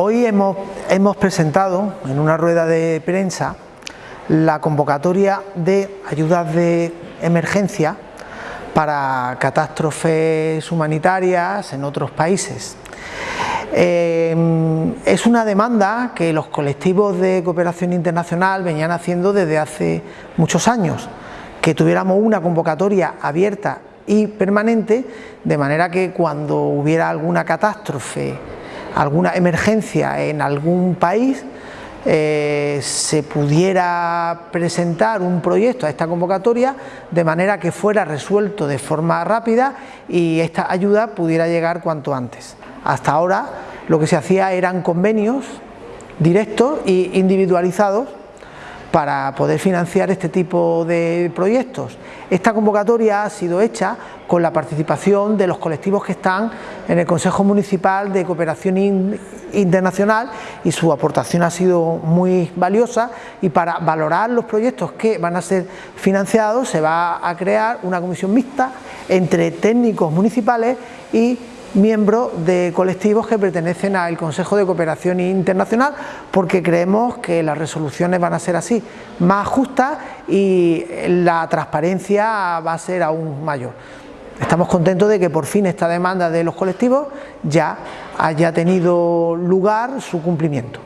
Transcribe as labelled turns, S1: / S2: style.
S1: Hoy hemos, presentado en una rueda de prensa la convocatoria de ayudas de emergencia para catástrofes humanitarias en otros países. Eh, es una demanda que los colectivos de cooperación internacional venían haciendo desde hace muchos años, que tuviéramos una convocatoria abierta y permanente, de manera que cuando hubiera alguna catástrofe, alguna emergencia en algún país, eh, se pudiera presentar un proyecto a esta convocatoria de manera que fuera resuelto de forma rápida y esta ayuda pudiera llegar cuanto antes. Hasta ahora lo que se hacía eran convenios directos e individualizados para poder financiar este tipo de proyectos. Esta convocatoria ha sido hecha con la participación de los colectivos que están en el Consejo Municipal de Cooperación Internacional y su aportación ha sido muy valiosa y para valorar los proyectos que van a ser financiados se va a crear una comisión mixta entre técnicos municipales y miembros de colectivos que pertenecen al Consejo de Cooperación Internacional porque creemos que las resoluciones van a ser así, más justas y la transparencia va a ser aún mayor. Estamos contentos de que por fin esta demanda de los colectivos ya haya tenido lugar su cumplimiento.